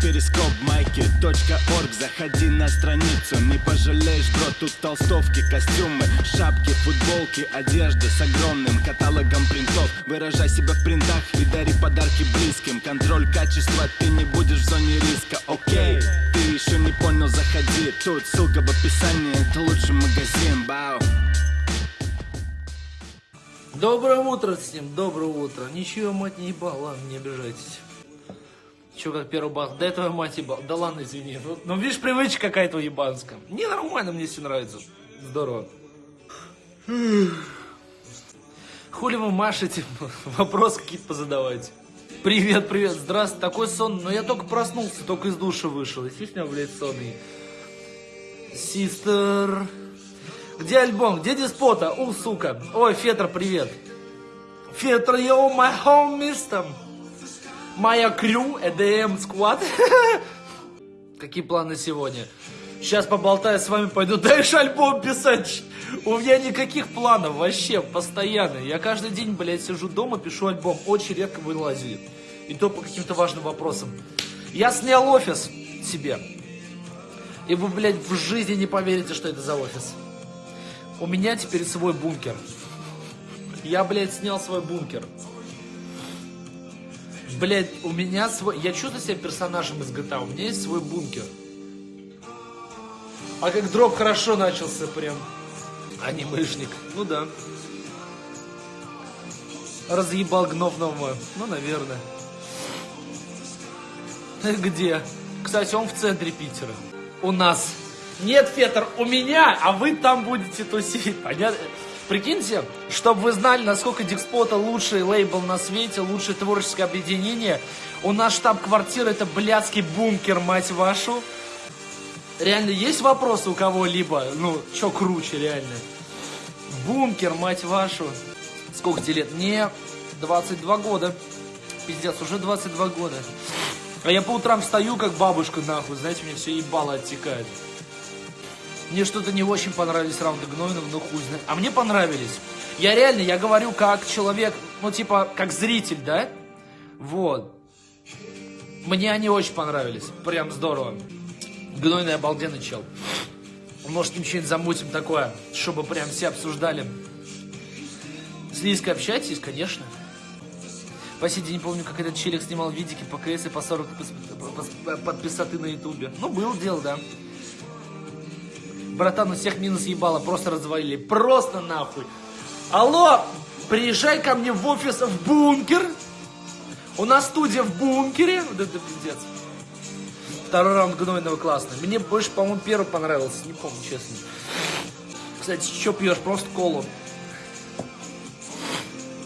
перископ майки .орг. Заходи на страницу, не пожалеешь, бро Тут толстовки, костюмы, шапки, футболки Одежда с огромным каталогом принтов. Выражай себя в принтах и дари подарки близким. Контроль качества, ты не будешь в зоне риска, окей Ты еще не понял, заходи. Тут ссылка в описании, это лучший магазин, бау. Доброе утро всем, доброе утро. Ничего, мать, не ебал, ладно, не обижайтесь. Че, как первый бах, до этого мать ебал. Да ладно, извини. Ну, ну видишь, привычка какая-то ебанская. Не, нормально, мне все нравится. Здорово. Хули вы машете? Вопросы какие-то позадавайте. Привет, привет, здравствуй. Такой сон, но я только проснулся, только из душа вышел. Естественно, блядь, сонный. Систер... Где альбом? Где диспота? У, сука. Ой, Фетр, привет. Фетр, йоу, my homies там. Моя крю, EDM Squad. Какие планы сегодня? Сейчас поболтаю с вами, пойду дальше альбом писать. У меня никаких планов вообще, постоянно. Я каждый день, блядь, сижу дома, пишу альбом. Очень редко вылазю. И то по каким-то важным вопросам. Я снял офис себе. И вы, блядь, в жизни не поверите, что это за офис. У меня теперь свой бункер. Я, блядь, снял свой бункер. Блядь, у меня свой... Я чувствую себя персонажем из GTA. У меня есть свой бункер. А как дроп хорошо начался прям. Анимешник. Ну да. Разъебал гномного. Ну, наверное. Где? Кстати, он в центре Питера. У нас. Нет, Фетр, у меня, а вы там будете тусить. Понятно? Прикиньте, чтобы вы знали, насколько Дикспота лучший лейбл на свете, лучшее творческое объединение. У нас штаб-квартира это блядский бункер, мать вашу. Реально, есть вопросы у кого-либо? Ну, что круче, реально? Бункер, мать вашу. Сколько тебе лет? Мне 22 года. Пиздец, уже 22 года. А я по утрам встаю, как бабушка, нахуй. Знаете, мне все ебало оттекает. Мне что-то не очень понравились раунды Гнойнов, ну хуй знает. А мне понравились. Я реально, я говорю как человек, ну типа, как зритель, да? Вот. Мне они очень понравились. Прям здорово. Гнойный обалденный чел. Может, им что-нибудь замутим такое, чтобы прям все обсуждали. С Лизкой общаетесь, конечно. По сей день не помню, как этот челик снимал видики по КС и по 40 подписаты на ютубе. Ну, был дело, да. Братан, у всех минус ебало, просто развалили. Просто нахуй. Алло, приезжай ко мне в офис в бункер. У нас студия в бункере. Вот это пиздец. Второй раунд гнойного классный. Мне больше, по-моему, первый понравился. Не помню, честно. Кстати, что пьешь? Просто колу.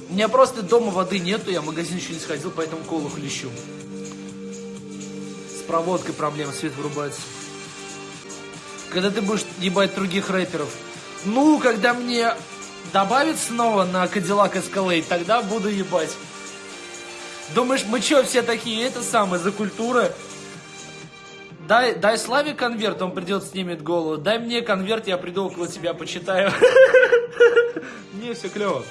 У меня просто дома воды нету, я в магазин еще не сходил, поэтому колу хлещу. С проводкой проблема, свет вырубается. Когда ты будешь ебать других рэперов? Ну, когда мне добавят снова на Cadillac Escalade, тогда буду ебать. Думаешь, мы что все такие, это самое, за культура? Дай, дай Славе конверт, он придет, снимет голову. Дай мне конверт, я приду около тебя, почитаю. Не, все клево.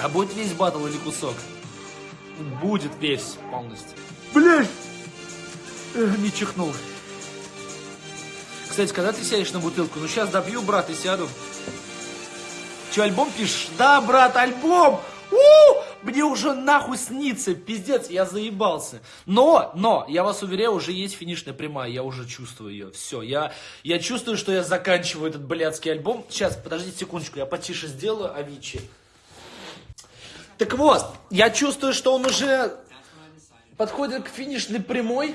А будет весь батл или кусок? Будет весь полностью. Блять! Не чихнул. Кстати, когда ты сядешь на бутылку? Ну, сейчас добью, брат, и сяду. Че, альбом пишешь? Да, брат, альбом! У! Мне уже нахуй снится, пиздец, я заебался. Но, но, я вас уверяю, уже есть финишная прямая, я уже чувствую ее. Все, я, я чувствую, что я заканчиваю этот блядский альбом. Сейчас, подождите секундочку, я потише сделаю Авичи. Так вот, я чувствую, что он уже подходит к финишной прямой.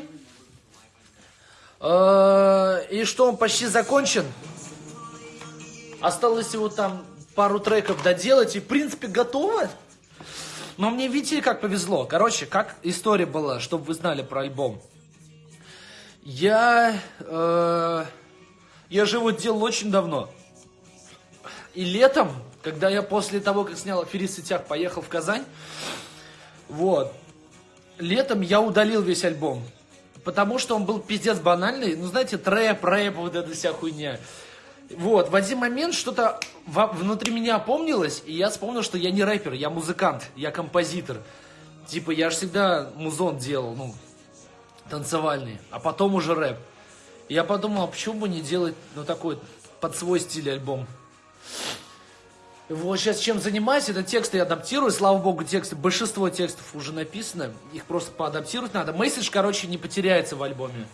Э, и что он почти закончен. Осталось его там пару треков доделать. И в принципе готово. Но мне видите, как повезло. Короче, как история была, чтобы вы знали про альбом. Я... Э, я же его делал очень давно. И летом когда я после того, как снял «Аферист в сетях», поехал в Казань, вот, летом я удалил весь альбом. Потому что он был пиздец банальный. Ну, знаете, трэп, рэп, вот эта вся хуйня. Вот, в один момент что-то внутри меня опомнилось, и я вспомнил, что я не рэпер, я музыкант, я композитор. Типа, я же всегда музон делал, ну, танцевальный, а потом уже рэп. Я подумал, а почему бы не делать, ну, такой под свой стиль альбом. Вот сейчас чем занимаюсь, это тексты я адаптирую, слава богу, тексты, большинство текстов уже написано, их просто поадаптировать надо. Месседж, короче, не потеряется в альбоме.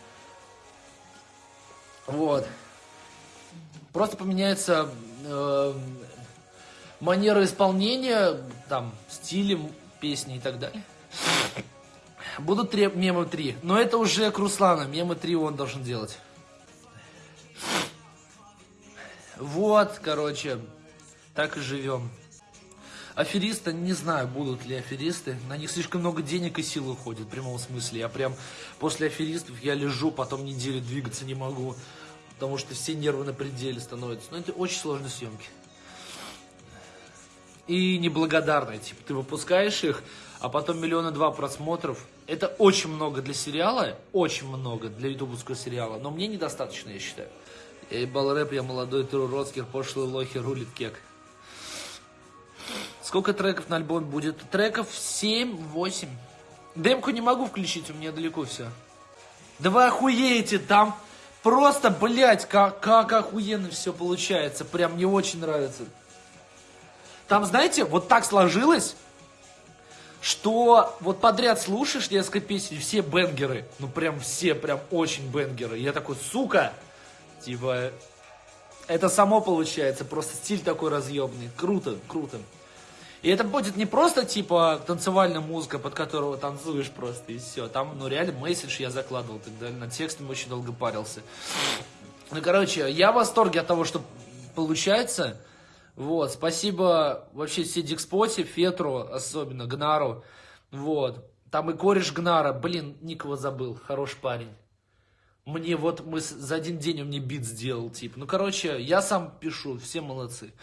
Вот. Просто поменяется э, манера исполнения, там, стилем песни и так далее. Будут три, мемы 3, но это уже к Руслану, мемы 3 он должен делать. Вот, короче, так и живем. Аферисты, не знаю, будут ли аферисты. На них слишком много денег и сил уходит, в прямом смысле. Я прям после аферистов я лежу, потом неделю двигаться не могу. Потому что все нервы на пределе становятся. Но это очень сложные съемки. И неблагодарные. Типа, ты выпускаешь их, а потом миллиона два просмотров. Это очень много для сериала, очень много для ютубовского сериала. Но мне недостаточно, я считаю. Я ебал рэп, я молодой Тру Роцкер, пошлый лохи, рулит кек. Сколько треков на альбоме будет? Треков 7-8. Демку не могу включить, у меня далеко все. Да вы охуеете, там просто, блядь, как, как охуенно все получается. Прям мне очень нравится. Там, знаете, вот так сложилось, что вот подряд слушаешь несколько песен, все бенгеры. Ну прям все, прям очень бенгеры. Я такой, сука, типа, это само получается, просто стиль такой разъемный. Круто, круто. И это будет не просто, типа, танцевальная музыка, под которую танцуешь просто, и все. Там, ну, реально, месседж я закладывал тогда, над текстом очень долго парился. Ну, короче, я в восторге от того, что получается. Вот, спасибо вообще все Дикспоте, Фетру, особенно Гнару. Вот, там и кореш Гнара, блин, никого забыл, хороший парень. Мне вот, мы за один день он мне бит сделал, типа. Ну, короче, я сам пишу, все молодцы.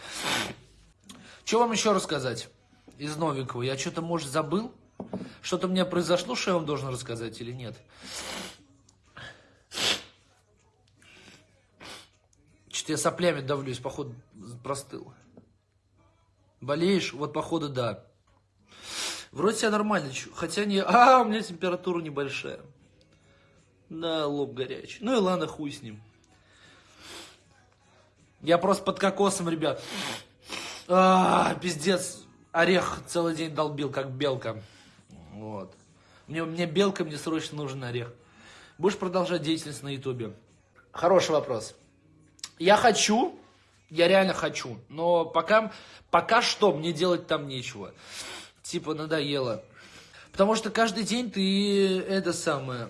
Что вам еще рассказать из новенького? Я что-то, может, забыл? Что-то у меня произошло, что я вам должен рассказать или нет? Что-то я соплями давлюсь, походу, простыл. Болеешь? Вот, походу, да. Вроде себя нормально, хотя не... А, у меня температура небольшая. Да, лоб горячий. Ну и ладно, хуй с ним. Я просто под кокосом, ребят. А, пиздец, орех целый день долбил, как белка. Вот. Мне, мне белка, мне срочно нужен орех. Будешь продолжать деятельность на ютубе? Хороший вопрос. Я хочу, я реально хочу, но пока, пока что мне делать там нечего. Типа надоело. Потому что каждый день ты это самое...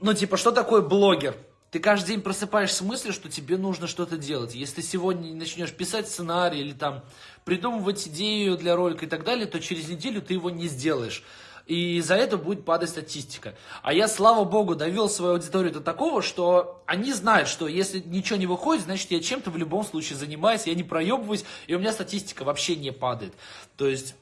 Ну, типа, что такое блогер? Ты каждый день просыпаешься с мыслью, что тебе нужно что-то делать. Если ты сегодня начнешь писать сценарий или там придумывать идею для ролика и так далее, то через неделю ты его не сделаешь. И за это будет падать статистика. А я, слава богу, довел свою аудиторию до такого, что они знают, что если ничего не выходит, значит я чем-то в любом случае занимаюсь, я не проебываюсь, и у меня статистика вообще не падает. То есть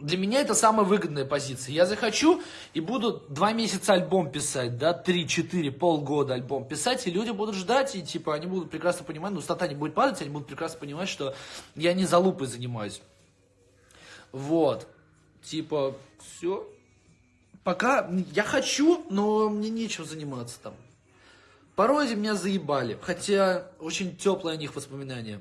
для меня это самая выгодная позиция. Я захочу и буду два месяца альбом писать, да, три, четыре, полгода альбом писать, и люди будут ждать, и типа они будут прекрасно понимать, ну стата не будет падать, они будут прекрасно понимать, что я не за лупой занимаюсь. Вот. Типа, все. Пока я хочу, но мне нечем заниматься там. Пародии меня заебали, хотя очень теплые о них воспоминания.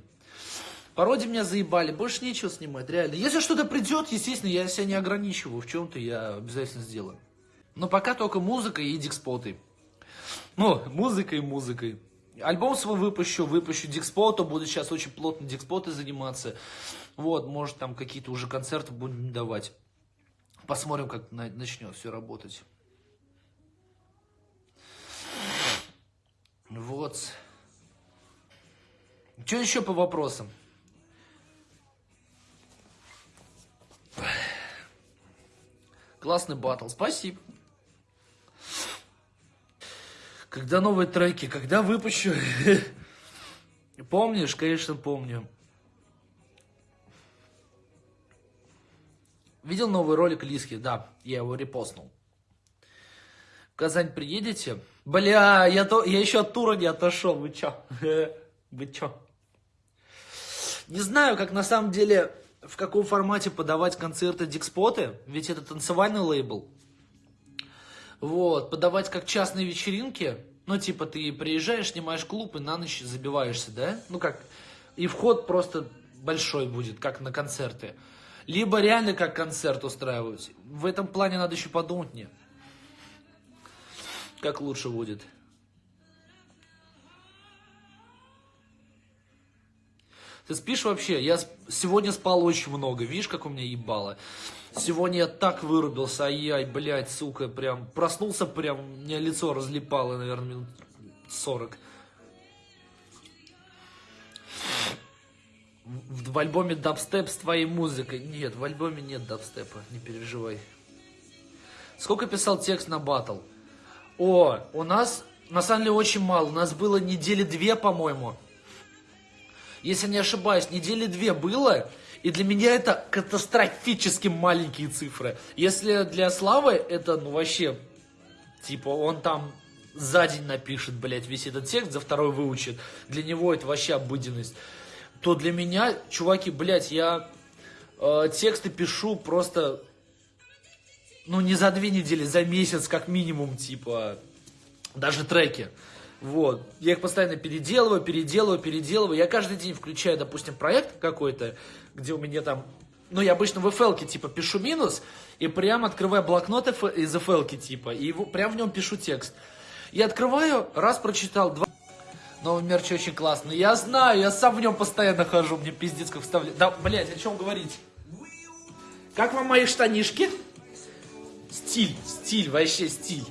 Пародии меня заебали, больше нечего снимать, реально. Если что-то придет, естественно, я себя не ограничиваю в чем-то, я обязательно сделаю. Но пока только музыка и дикспоты. Ну, музыкой и музыкой. Альбом свой выпущу, выпущу дикспота, буду сейчас очень плотно дикспоты заниматься. Вот, может там какие-то уже концерты будем давать. Посмотрим, как начнет все работать. Вот. Что еще по вопросам? Классный батл, спасибо. Когда новые треки, когда выпущу? Помнишь? Конечно, помню. Видел новый ролик Лиски? Да, я его репостнул. В Казань приедете? Бля, я, то, я еще от тура не отошел, вы чё? Вы чё? Не знаю, как на самом деле в каком формате подавать концерты Дикспоты, ведь это танцевальный лейбл. Вот, подавать как частные вечеринки. Ну, типа, ты приезжаешь, снимаешь клуб и на ночь забиваешься, да? Ну, как, и вход просто большой будет, как на концерты. Либо реально как концерт устраивать. В этом плане надо еще подумать мне. Как лучше будет. Ты спишь вообще? Я сегодня спал очень много. Видишь, как у меня ебало? Сегодня я так вырубился, ай-яй, блядь, сука, прям проснулся прям, у меня лицо разлипало, наверное, минут 40. В, в альбоме дабстеп с твоей музыкой. Нет, в альбоме нет дабстепа, не переживай. Сколько писал текст на батл? О, у нас, на самом деле, очень мало. У нас было недели две, по-моему. Если не ошибаюсь, недели две было. И для меня это катастрофически маленькие цифры. Если для Славы это, ну, вообще, типа, он там за день напишет, блядь, весь этот текст, за второй выучит. Для него это вообще обыденность. То для меня, чуваки, блядь, я э, тексты пишу просто, ну, не за две недели, за месяц как минимум, типа, даже треки. Вот. Я их постоянно переделываю, переделываю, переделываю. Я каждый день включаю, допустим, проект какой-то, где у меня там... Ну, я обычно в FL типа пишу минус, и прям открываю блокнот из FL типа, и его, прям в нем пишу текст. Я открываю, раз прочитал, два... Новый мерч очень классный. Я знаю, я сам в нем постоянно хожу, мне пиздец как вставляю. Да, блядь, о чем говорить? Как вам мои штанишки? Стиль, стиль, вообще стиль.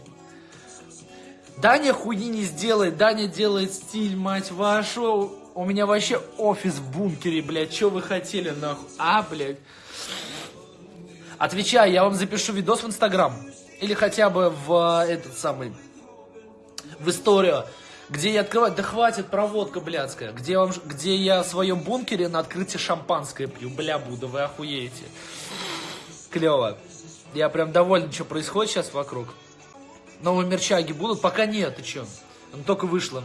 Даня хуйни не сделает, Даня делает стиль, мать вашу. У меня вообще офис в бункере, блядь, что вы хотели, нахуй? А, блядь. Отвечаю, я вам запишу видос в Инстаграм. Или хотя бы в э, этот самый, в историю, где я открываю, да хватит проводка блядская, где, вам, где я в своем бункере на открытии шампанское пью, бля, буду, вы охуеете. Клево. Я прям доволен, что происходит сейчас вокруг. Новые мерчаги будут? Пока нет, ты чё? Он только вышло.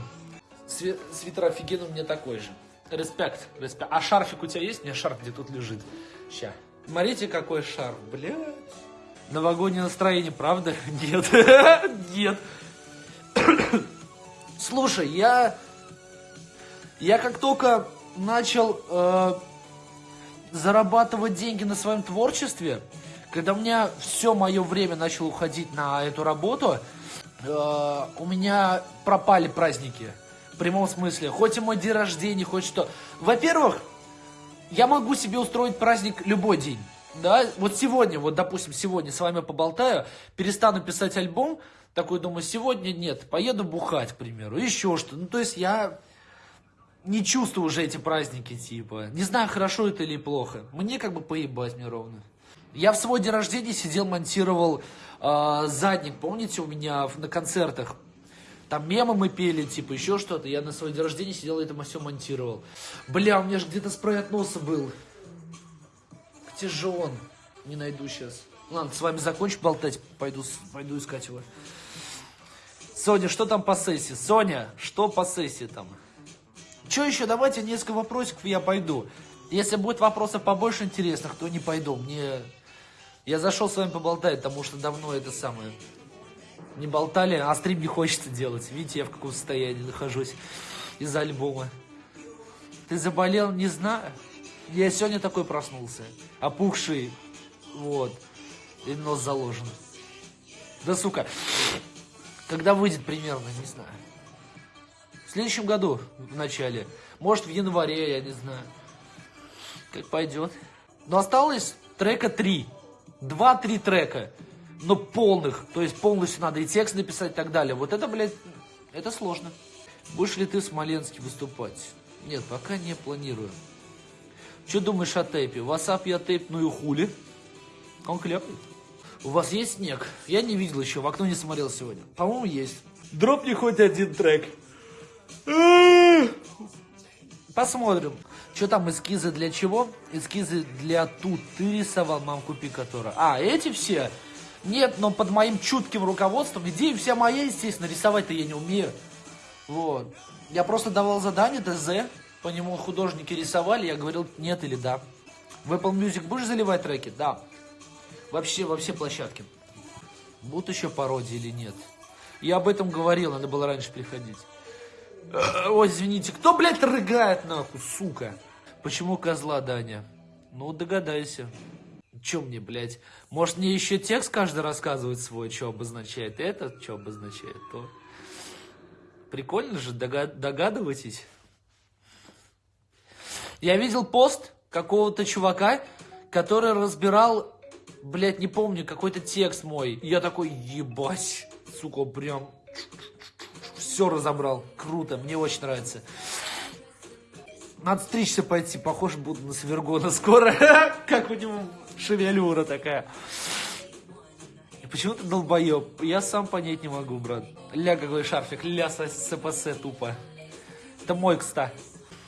Све свитер офигенный у меня такой же. Респект, респект. А шарфик у тебя есть? У меня шарф где тут лежит. Ща. Смотрите, какой шарф, блядь. Новогоднее настроение, правда? Нет. Нет. Слушай, я... Я как только начал э, зарабатывать деньги на своем творчестве, когда у меня все мое время начало уходить на эту работу, э, у меня пропали праздники. В прямом смысле. Хоть и мой день рождения, хоть что. Во-первых, я могу себе устроить праздник любой день. Да, вот сегодня, вот допустим, сегодня с вами поболтаю, перестану писать альбом, такой думаю, сегодня нет, поеду бухать, к примеру, еще что. Ну, то есть я не чувствую уже эти праздники, типа. Не знаю, хорошо это или плохо. Мне как бы поебать мне ровно. Я в свой день рождения сидел, монтировал э, задник, помните, у меня на концертах. Там мемы мы пели, типа, еще что-то. Я на свой день рождения сидел и это все монтировал. Бля, у меня же где-то спрей от носа был. Где же он? Не найду сейчас. Ладно, с вами закончу болтать, пойду, пойду искать его. Соня, что там по сессии? Соня, что по сессии там? Что еще? Давайте несколько вопросиков, я пойду. Если будет вопросов побольше интересных, то не пойду. Мне я зашел с вами поболтать, потому что давно это самое не болтали, а стрим не хочется делать. Видите, я в каком состоянии нахожусь из-за альбома. Ты заболел? Не знаю. Я сегодня такой проснулся. Опухший. Вот. И нос заложен. Да сука. Когда выйдет примерно, не знаю. В следующем году, в начале. Может, в январе, я не знаю. Как пойдет. Но осталось трека 3 два-три трека, но полных, то есть полностью надо и текст написать и так далее. Вот это, блядь, это сложно. Будешь ли ты в Смоленске выступать? Нет, пока не планирую. Что думаешь о тейпе? Васап я тейп, ну и хули. Он клевый. У вас есть снег? Я не видел еще, в окно не смотрел сегодня. По-моему, есть. Дропни хоть один трек. Посмотрим. Что там, эскизы для чего? Эскизы для тут ты рисовал, мам, купи которую. А, эти все? Нет, но под моим чутким руководством. Идея вся моя, естественно, рисовать-то я не умею. Вот. Я просто давал задание, ТЗ, по нему художники рисовали, я говорил нет или да. В Apple Music будешь заливать треки? Да. Вообще, во все площадки. Будут еще пародии или нет? Я об этом говорил, надо было раньше приходить. Э, ой, извините, кто, блядь, рыгает нахуй, сука? Почему козла, Даня? Ну, догадайся. Че мне, блядь? Может, мне еще текст каждый рассказывает свой, что обозначает это, что обозначает то? Прикольно же, догад догадывайтесь. Я видел пост какого-то чувака, который разбирал, блядь, не помню, какой-то текст мой. Я такой, ебать, сука, прям все разобрал. Круто, мне очень нравится. Надо стричься пойти, похож буду на Свергона скоро. как у него шевелюра такая. И почему ты долбоеб? Я сам понять не могу, брат. Ля какой шарфик, ля СПС тупо. Это мой, кстати.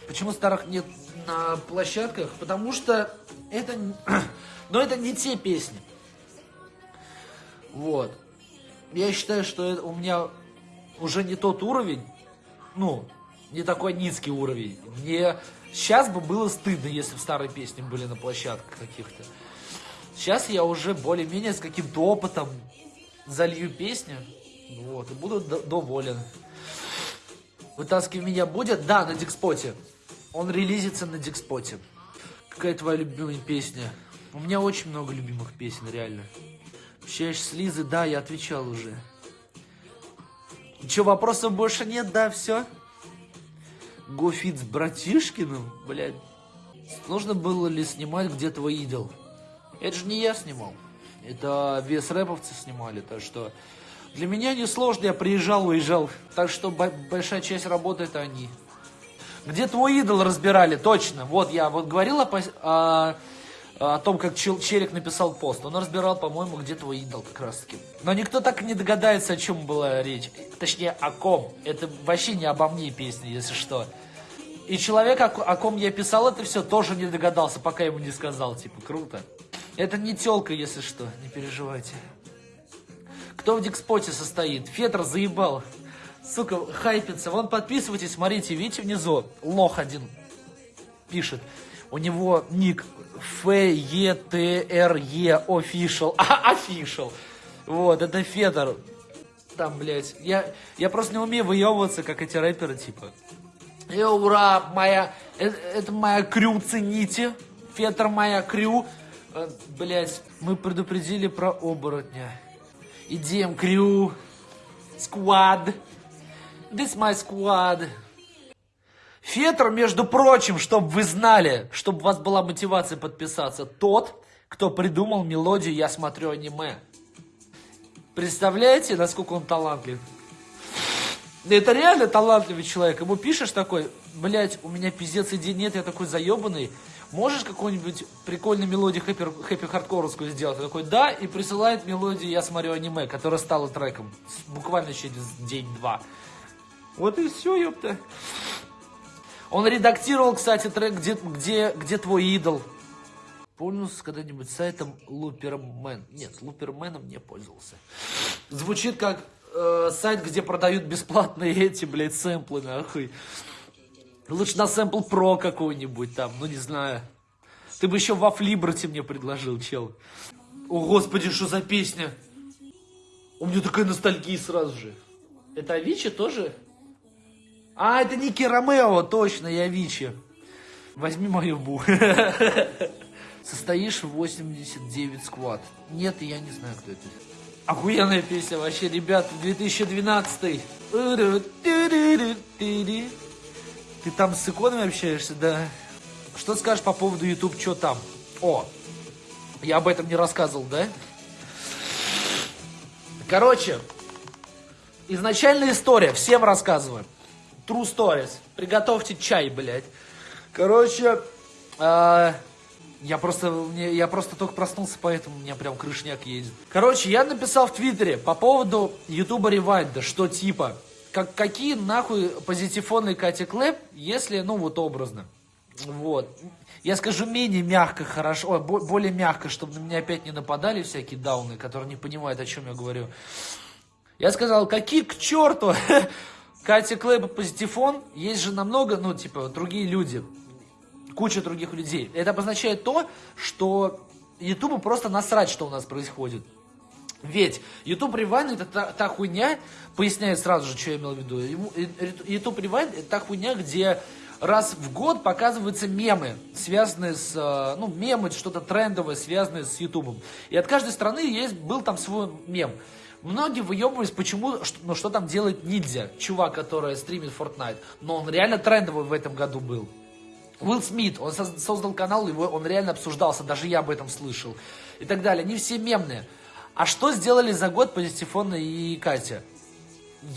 Почему старых нет на площадках? Потому что это... Но это не те песни. Вот. Я считаю, что это у меня уже не тот уровень. Ну, не такой низкий уровень. Мне сейчас бы было стыдно, если бы старые песни были на площадках каких-то. Сейчас я уже более-менее с каким-то опытом залью песню. Вот, и буду доволен. Вытаскивай меня будет? Да, на Дикспоте. Он релизится на Дикспоте. Какая твоя любимая песня? У меня очень много любимых песен, реально. Общаешься с Лизой? Да, я отвечал уже. Че, вопросов больше нет? Да, все? Гофит с Братишкиным? Блядь. Нужно было ли снимать «Где твой идол»? Это же не я снимал. Это вес рэповцы снимали, так что... Для меня несложно, я приезжал, уезжал. Так что большая часть работы это они. Где твой идол разбирали, точно. Вот я вот говорил о, о, о том, как Чел, написал пост. Он разбирал, по-моему, где твой идол как раз таки. Но никто так и не догадается, о чем была речь. Точнее, о ком. Это вообще не обо мне песня, если что. И человек, о ком я писал это все, тоже не догадался, пока ему не сказал. Типа, круто. Это не телка, если что, не переживайте. Кто в Дикспоте состоит? Фетр заебал сука, хайпится. Вон подписывайтесь, смотрите, видите внизу, лох один пишет. У него ник F-E-T-R-E official. А, official. Вот, это Федор. Там, блядь. Я, я просто не умею выебываться, как эти рэперы, типа. И ура, моя, это, это моя крю, цените. Фетр моя крю. Э, блядь, мы предупредили про оборотня. Идем, крю. Сквад. This my squad. Фетр, между прочим, чтобы вы знали, чтобы у вас была мотивация подписаться, тот, кто придумал мелодию «Я смотрю аниме». Представляете, насколько он талантлив? Это реально талантливый человек. Ему пишешь такой, блядь, у меня пиздец идей нет, я такой заебанный. Можешь какую-нибудь прикольную мелодию хэппи, хэппи хардкоровскую сделать? Он такой, да, и присылает мелодию «Я смотрю аниме», которая стала треком буквально через день-два. Вот и все, ёпта. Он редактировал, кстати, трек «Где, где, где твой идол?». Пользовался когда-нибудь сайтом Лупермен? Нет, Луперменом не пользовался. Звучит как э, сайт, где продают бесплатные эти, блядь, сэмплы, нахуй. Лучше на сэмпл про какой-нибудь там, ну не знаю. Ты бы еще во Флибрате мне предложил, чел. О, господи, что за песня? У меня такая ностальгия сразу же. Это Авичи тоже? А, это Ники Ромео, точно, я Вичи. Возьми мою бу. Состоишь в 89 сквад. Нет, я не знаю, кто это. Охуенная песня вообще, ребят, 2012. Ты там с иконами общаешься, да? Что скажешь по поводу YouTube, что там? О, я об этом не рассказывал, да? Короче, изначальная история, всем рассказываю. True Stories. Приготовьте чай, блядь. Короче, э, я просто, мне, я просто только проснулся, поэтому у меня прям крышняк едет. Короче, я написал в Твиттере по поводу Ютуба Ревайда, что типа, как, какие нахуй позитифонные Кати Клэп, если, ну вот образно. Вот. Я скажу менее мягко, хорошо, ой, более мягко, чтобы на меня опять не нападали всякие дауны, которые не понимают, о чем я говорю. Я сказал, какие к черту Катя Клэп и Позитифон, есть же намного, ну, типа, другие люди, куча других людей. Это обозначает то, что Ютубу просто насрать, что у нас происходит. Ведь YouTube Rewind это та, та хуйня, поясняет сразу же, что я имел в виду. YouTube Rewind это та хуйня, где раз в год показываются мемы, связанные с, э, ну, мемы, что-то трендовое, связанное с YouTube. И от каждой страны есть, был там свой мем. Многие выебывались, почему, что, ну, что там делает Ниндзя, чувак, который стримит Fortnite. Но он реально трендовый в этом году был. Уилл Смит, он создал канал, его, он реально обсуждался, даже я об этом слышал. И так далее. Они все мемные. А что сделали за год Позитифон и Катя?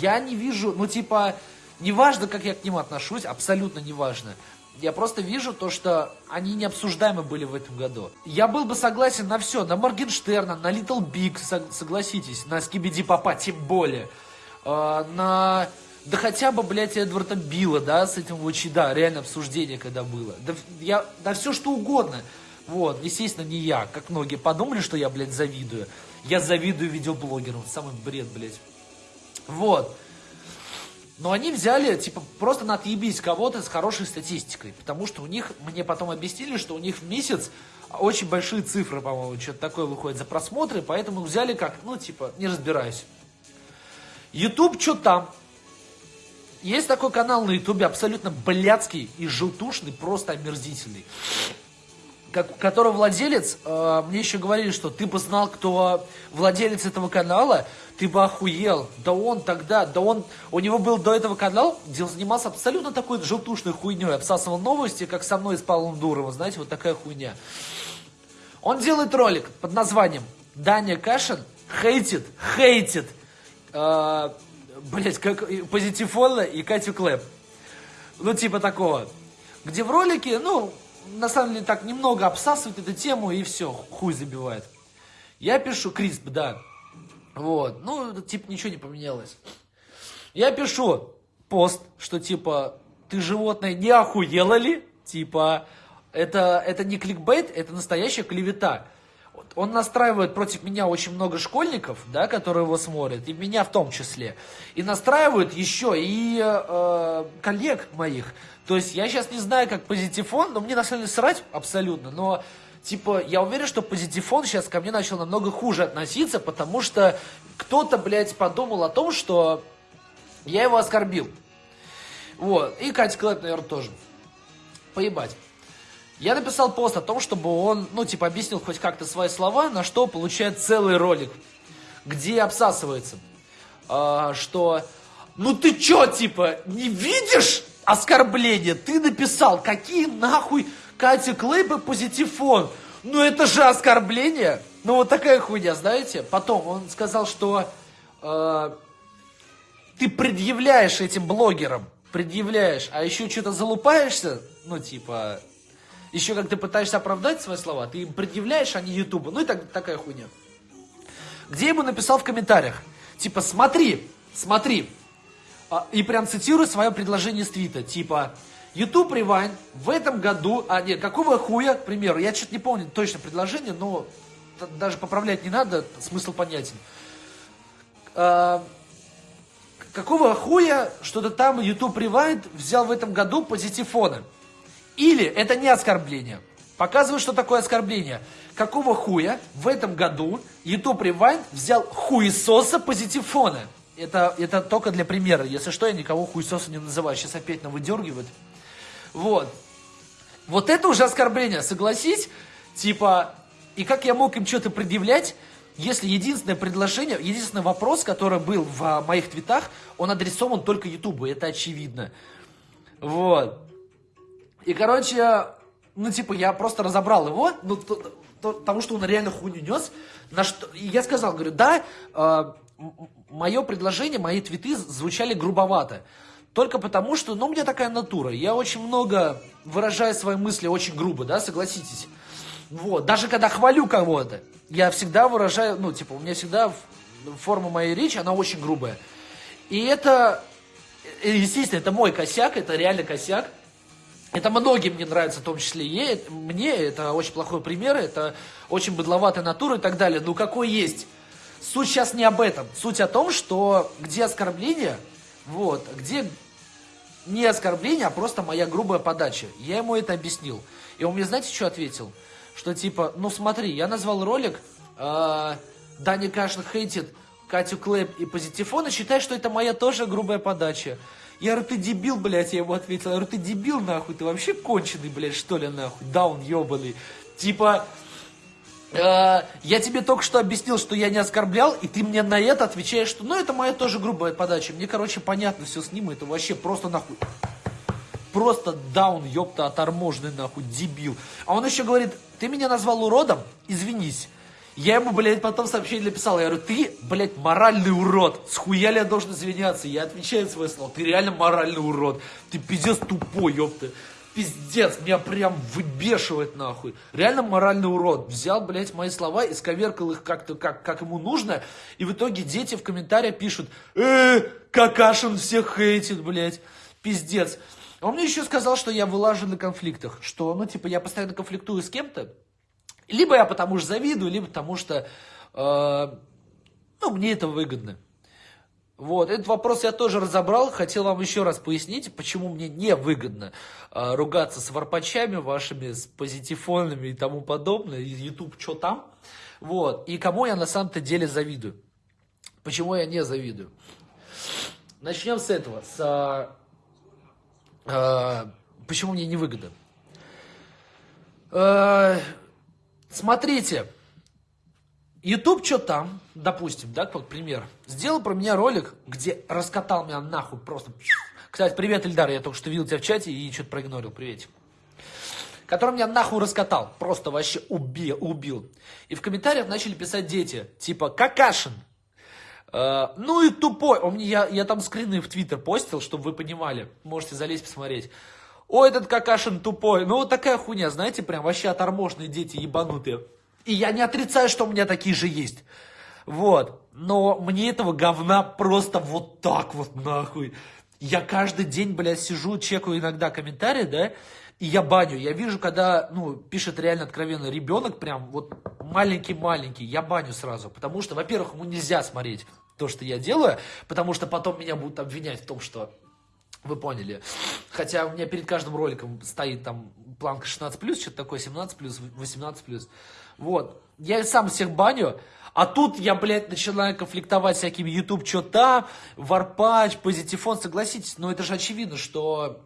Я не вижу, ну типа, неважно, как я к ним отношусь, абсолютно неважно. Я просто вижу то, что они необсуждаемы были в этом году. Я был бы согласен на все, на Моргенштерна, на Little Big, согласитесь, на Скибиди Папа, тем более. Э, на... Да хотя бы, блядь, Эдварда Билла, да, с этим вот, да, реально обсуждение когда было. Да, я, да все что угодно. Вот, естественно, не я, как многие подумали, что я, блядь, завидую. Я завидую видеоблогерам, самый бред, блядь. Вот. Но они взяли, типа, просто на отъебись кого-то с хорошей статистикой. Потому что у них, мне потом объяснили, что у них в месяц очень большие цифры, по-моему, что-то такое выходит за просмотры, поэтому взяли как, ну, типа, не разбираюсь. YouTube, что там? Есть такой канал на YouTube, абсолютно блядский и желтушный, просто омерзительный как, которого владелец, э, мне еще говорили, что ты бы знал, кто владелец этого канала, ты бы охуел. Да он тогда, да он, у него был до этого канал, где он занимался абсолютно такой желтушной хуйней, обсасывал новости, как со мной с Павлом Дуровым, знаете, вот такая хуйня. Он делает ролик под названием «Даня Кашин хейтит, хейтит, э, блять, как Позитифона и Катю Клэп». Ну, типа такого. Где в ролике, ну, на самом деле так немного обсасывает эту тему и все, хуй забивает. Я пишу, Крисп, да. Вот, ну, типа ничего не поменялось. Я пишу пост, что типа, ты животное не охуела ли? Типа, это, это не кликбейт, это настоящая клевета. Он настраивает против меня очень много школьников, да, которые его смотрят, и меня в том числе. И настраивают еще и э, коллег моих. То есть я сейчас не знаю, как позитифон, но мне на самом деле срать абсолютно, но типа, я уверен, что позитифон сейчас ко мне начал намного хуже относиться, потому что кто-то, блядь, подумал о том, что я его оскорбил. Вот. И Катя Клэп, наверное, тоже. Поебать. Я написал пост о том, чтобы он, ну, типа, объяснил хоть как-то свои слова, на что получает целый ролик, где обсасывается, э, что, ну ты чё, типа, не видишь оскорбление? Ты написал, какие нахуй Катя Клейбы позитифон? Ну это же оскорбление. Ну вот такая хуйня, знаете. Потом он сказал, что э, ты предъявляешь этим блогерам, предъявляешь, а еще что-то залупаешься, ну типа, еще как ты пытаешься оправдать свои слова, ты им предъявляешь, а не Ютубу. Ну и так, такая хуйня. Где ему написал в комментариях, типа, смотри, смотри, и прям цитирую свое предложение с твита, типа, YouTube Rewind в этом году, а нет, какого хуя, к примеру, я что-то не помню точно предложение, но даже поправлять не надо, смысл понятен. А, какого хуя что-то там YouTube Rewind взял в этом году позитифона? Или это не оскорбление. Показываю, что такое оскорбление. Какого хуя в этом году YouTube Rewind взял хуесоса позитифона? Это, это только для примера. Если что, я никого хуесоса не называю. Сейчас опять на выдергивают. Вот. Вот это уже оскорбление, согласись? Типа, и как я мог им что-то предъявлять, если единственное предложение, единственный вопрос, который был в а, моих твитах, он адресован только Ютубу, это очевидно. Вот. И, короче, ну, типа, я просто разобрал его, ну, то, то, потому что он реально хуйню нес. На что, и я сказал, говорю, да, э, мое предложение, мои твиты звучали грубовато. Только потому, что, ну, у меня такая натура. Я очень много выражаю свои мысли очень грубо, да, согласитесь. Вот, даже когда хвалю кого-то, я всегда выражаю, ну, типа, у меня всегда форма моей речи, она очень грубая. И это, э, естественно, это мой косяк, это реально косяк. Это многим не нравится, в том числе и мне. Это очень плохой пример, это очень быдловатая натура и так далее. Ну, какой есть. Суть сейчас не об этом. Суть о том, что где оскорбление, вот, где не оскорбление, а просто моя грубая подача. Я ему это объяснил. И он мне, знаете, что ответил? Что типа, ну смотри, я назвал ролик э, Даня Кашин хейтит Катю Клэп и Позитифона, считай, что это моя тоже грубая подача. Я говорю, ты дебил, блядь, я ему ответил. Я говорю, ты дебил, нахуй, ты вообще конченый, блядь, что ли, нахуй, даун ебаный. Типа, э, я тебе только что объяснил, что я не оскорблял, и ты мне на это отвечаешь, что, ну, это моя тоже грубая подача. Мне, короче, понятно все с ним, это вообще просто нахуй. Просто даун, ёпта, оторможенный, нахуй, дебил. А он еще говорит, ты меня назвал уродом, извинись. Я ему, блядь, потом сообщение написал. Я говорю, ты, блядь, моральный урод. С хуя ли я должен извиняться? Я отвечаю свое слово. Ты реально моральный урод. Ты пиздец тупой, ёпта. Пиздец, меня прям выбешивает нахуй. Реально моральный урод. Взял, блядь, мои слова и сковеркал их как-то, как, как ему нужно. И в итоге дети в комментариях пишут, э, Какашин всех хейтит, блядь. Пиздец. Он мне еще сказал, что я вылажу на конфликтах. Что, ну, типа, я постоянно конфликтую с кем-то. Либо я потому что завидую, либо потому что, э, ну, мне это выгодно. Вот, этот вопрос я тоже разобрал, хотел вам еще раз пояснить, почему мне не выгодно э, ругаться с варпачами вашими, с позитифонами и тому подобное, YouTube, что там, вот, и кому я на самом-то деле завидую. Почему я не завидую? Начнем с этого, с, э, почему мне не выгодно. Э, Смотрите, YouTube что там, допустим, да, как пример, сделал про меня ролик, где раскатал меня нахуй просто. Кстати, привет, Ильдар, я только что видел тебя в чате и что-то проигнорил, привет. Который меня нахуй раскатал, просто вообще убил, убил. И в комментариях начали писать дети, типа, Какашин, э, ну и тупой. Он я, я там скрины в Твиттер постил, чтобы вы понимали, можете залезть посмотреть. Ой, этот какашин тупой. Ну, вот такая хуйня, знаете, прям вообще оторможные дети ебанутые. И я не отрицаю, что у меня такие же есть. Вот. Но мне этого говна просто вот так вот нахуй. Я каждый день, блядь, сижу, чекаю иногда комментарии, да, и я баню. Я вижу, когда, ну, пишет реально откровенно ребенок, прям вот маленький-маленький, я баню сразу. Потому что, во-первых, ему нельзя смотреть то, что я делаю, потому что потом меня будут обвинять в том, что вы поняли. Хотя у меня перед каждым роликом стоит там планка 16+, что-то такое, 17+, 18+. Вот. Я сам всех баню, а тут я, блядь, начинаю конфликтовать всякими YouTube, что там, Warpath, позитифон, согласитесь, но это же очевидно, что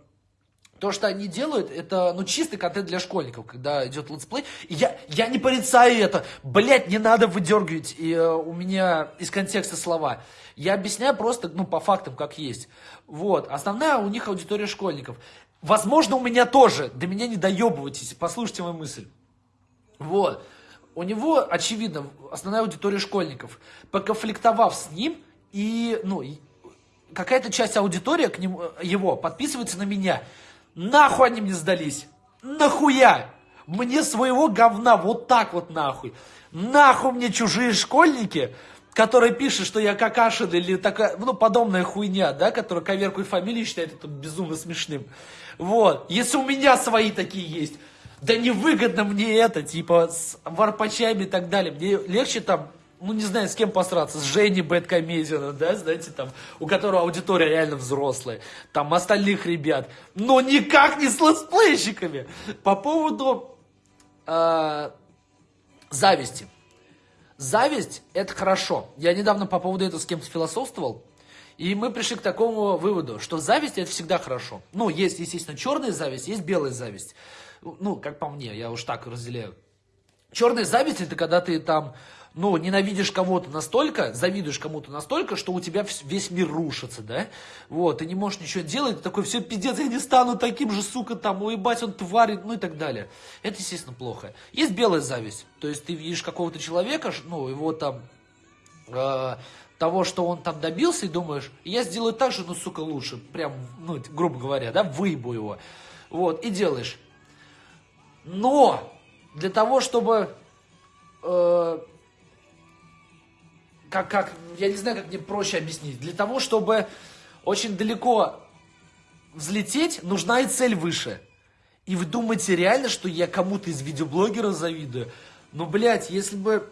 то, что они делают, это, ну, чистый контент для школьников, когда идет летсплей. Я, я не порицаю это. Блять, не надо выдергивать и, э, у меня из контекста слова. Я объясняю просто, ну, по фактам, как есть. Вот. Основная у них аудитория школьников. Возможно, у меня тоже. До меня не доебывайтесь. Послушайте мою мысль. Вот. У него, очевидно, основная аудитория школьников. Поконфликтовав с ним, и, ну, какая-то часть аудитории к нему, его подписывается на меня – Нахуй они мне сдались. Нахуя? Мне своего говна вот так вот нахуй. Нахуй мне чужие школьники, которые пишут, что я какашин или такая, ну, подобная хуйня, да, которая коверкует фамилии считает это безумно смешным. Вот. Если у меня свои такие есть, да невыгодно мне это, типа, с варпачами и так далее. Мне легче там ну, не знаю, с кем посраться, с Женей Бэткомедианом, да, знаете, там, у которого аудитория реально взрослая, там, остальных ребят, но никак не с летсплейщиками. По поводу э, зависти. Зависть – это хорошо. Я недавно по поводу этого с кем-то философствовал, и мы пришли к такому выводу, что зависть – это всегда хорошо. Ну, есть, естественно, черная зависть, есть белая зависть. Ну, как по мне, я уж так разделяю. Черная зависть – это когда ты там ну, ненавидишь кого-то настолько, завидуешь кому-то настолько, что у тебя весь мир рушится, да? Вот, ты не можешь ничего делать, ты такой, все, пиздец, я не стану таким же, сука, там, уебать, он тварь, ну и так далее. Это, естественно, плохо. Есть белая зависть, то есть ты видишь какого-то человека, ну, его там, э, того, что он там добился, и думаешь, я сделаю так же, ну, сука, лучше, прям, ну, грубо говоря, да, выебу его. Вот, и делаешь. Но для того, чтобы... Э, как, как, я не знаю, как мне проще объяснить. Для того, чтобы очень далеко взлететь, нужна и цель выше. И вы думаете реально, что я кому-то из видеоблогеров завидую? Ну, блядь, если бы...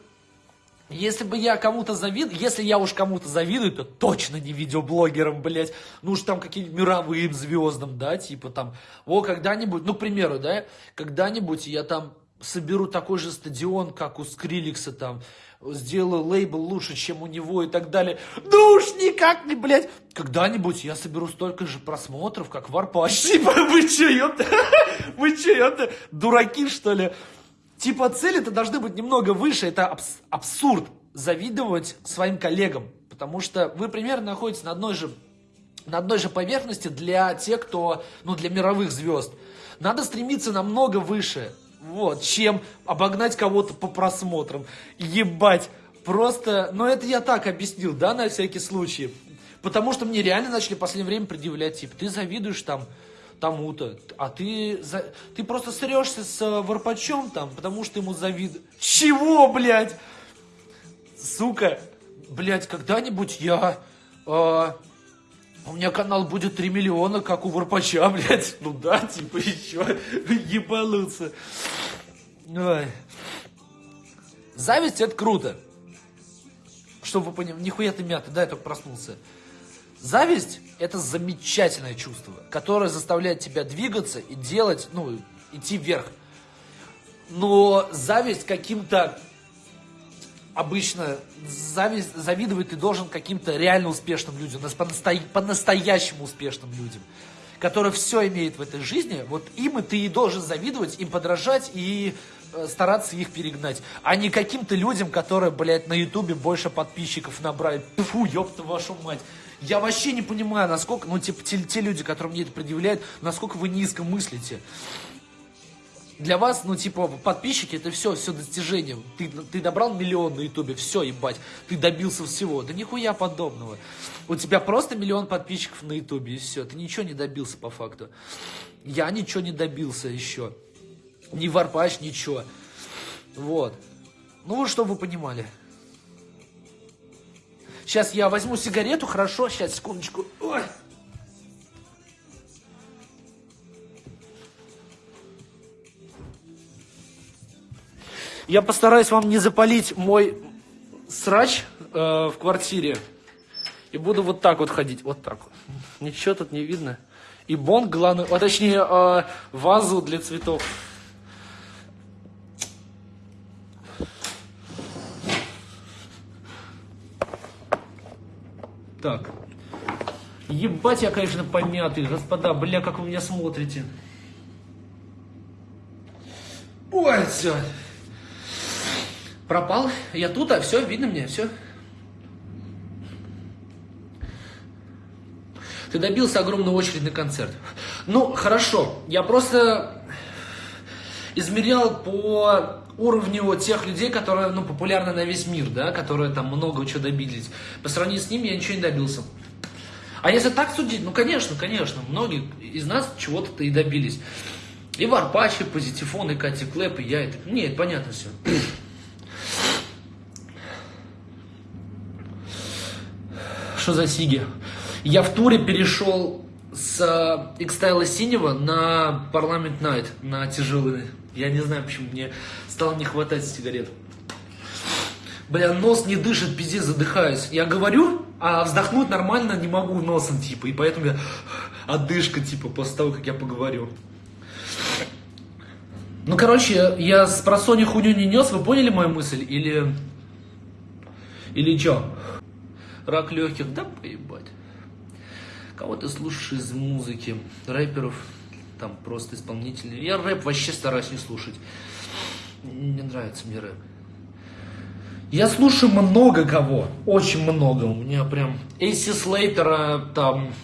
Если бы я кому-то завидую, если я уж кому-то завидую, то точно не видеоблогерам, блядь. Ну уж там каким-нибудь мировым звездам, да, типа там, о, когда-нибудь, ну, к примеру, да, когда-нибудь я там соберу такой же стадион, как у Скриликса там, сделаю лейбл лучше, чем у него и так далее. Ну уж никак не, блядь. Когда-нибудь я соберу столько же просмотров, как Варпач. Типа, вы че, ёпта? Вы че, ёпта? Дураки, что ли? Типа, цели-то должны быть немного выше. Это абс абсурд завидовать своим коллегам. Потому что вы примерно находитесь на одной же на одной же поверхности для тех, кто, ну, для мировых звезд. Надо стремиться намного выше. Вот, чем обогнать кого-то по просмотрам. Ебать. Просто, ну это я так объяснил, да, на всякий случай. Потому что мне реально начали в последнее время предъявлять, типа, ты завидуешь там тому-то, а ты, за... ты просто срешься с э, Варпачом там, потому что ему завидуешь. Чего, блядь? Сука, блядь, когда-нибудь я... Э, у меня канал будет 3 миллиона, как у Варпача, блядь. Ну да, типа еще ебануться. Ой. Зависть это круто. Чтобы вы поняли, нихуя ты мята, да, я только проснулся. Зависть это замечательное чувство, которое заставляет тебя двигаться и делать, ну, идти вверх. Но зависть каким-то обычно зависть, завидовать ты должен каким-то реально успешным людям, по-настоящему успешным людям, которые все имеют в этой жизни, вот им и ты и должен завидовать, им подражать и э, стараться их перегнать, а не каким-то людям, которые, блядь, на ютубе больше подписчиков набрали. Фу, ёпта вашу мать. Я вообще не понимаю, насколько, ну, типа, те, те люди, которые мне это предъявляют, насколько вы низко мыслите для вас, ну, типа, подписчики, это все, все достижение. Ты, ты набрал миллион на ютубе, все, ебать, ты добился всего. Да нихуя подобного. У тебя просто миллион подписчиков на ютубе, и все. Ты ничего не добился по факту. Я ничего не добился еще. Ни варпач, ничего. Вот. Ну, чтобы вы понимали. Сейчас я возьму сигарету, хорошо? Сейчас, секундочку. Ой. Я постараюсь вам не запалить мой срач э, в квартире. И буду вот так вот ходить. Вот так вот. Ничего тут не видно. И бонг главный, а точнее э, вазу для цветов. Так. Ебать я, конечно, помятый, господа, бля, как вы меня смотрите. Ой, все. Пропал. Я тут, а все, видно мне, все. Ты добился огромной очереди на концерт. Ну, хорошо. Я просто измерял по уровню тех людей, которые, ну, популярны на весь мир, да, которые там много чего добились. По сравнению с ними я ничего не добился. А если так судить, ну, конечно, конечно, многие из нас чего-то и добились. И Варпачи, Позитифон, и Кати Клэп, и я это... Нет, понятно все. что за сиги. Я в туре перешел с X-Style синего на Parliament Night, на тяжелый. Я не знаю, почему мне стало не хватать сигарет. Бля, нос не дышит, пиздец, задыхаюсь. Я говорю, а вздохнуть нормально не могу носом, типа, и поэтому я отдышка, типа, после того, как я поговорю. Ну, короче, я с просони хуйню не нес, вы поняли мою мысль? Или... Или что? Рак легких, да поебать. Кого ты слушаешь из музыки? Рэперов, там просто исполнителей. Я рэп вообще стараюсь не слушать. Не нравится мне рэп. Я слушаю много кого, очень много. У меня прям Эйси Слейтера там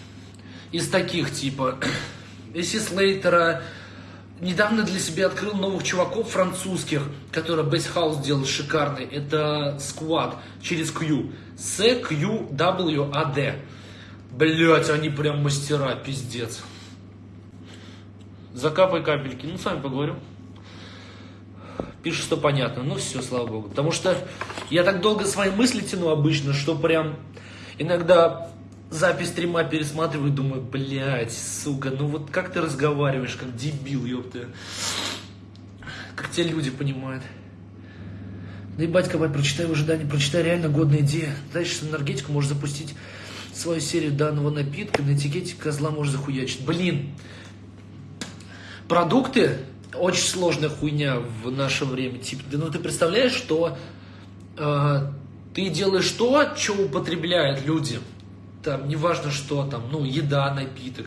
из таких типа. Эйси Слейтера, недавно для себя открыл новых чуваков французских, которые бейсхаус делают шикарный. Это Squad через Q. S, Q, W, A, D. Блять, они прям мастера, пиздец. Закапай капельки. Ну, с вами поговорю. Пишет, что понятно. Ну, все, слава богу. Потому что я так долго свои мысли тяну обычно, что прям иногда запись стрима пересматриваю, думаю, блядь, сука, ну вот как ты разговариваешь, как дебил, ёпта. Как те люди понимают. Да ебать, кабать, прочитай в ожидании, прочитай реально годная идея. Дальше энергетику можешь запустить свою серию данного напитка, на этикете козла можешь захуячить. Блин, продукты очень сложная хуйня в наше время. Типа, да ну ты представляешь, что э, ты делаешь то, что употребляют люди. Там, неважно что там, ну, еда, напиток.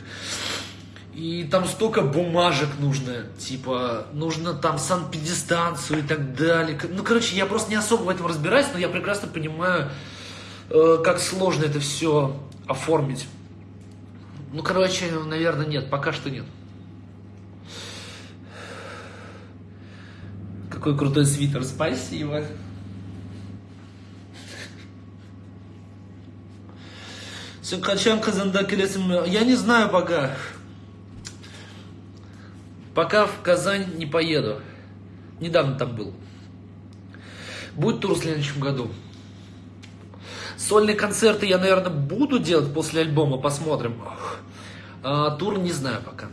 И там столько бумажек нужно, типа, нужно там санпедистанцию и так далее. Ну, короче, я просто не особо в этом разбираюсь, но я прекрасно понимаю, э, как сложно это все оформить. Ну, короче, наверное, нет, пока что нет. Какой крутой свитер, спасибо. Сен Казанда Я не знаю пока. Пока в Казань не поеду. Недавно там был. Будет тур в следующем году. Сольные концерты я, наверное, буду делать после альбома, посмотрим. А, тур не знаю пока.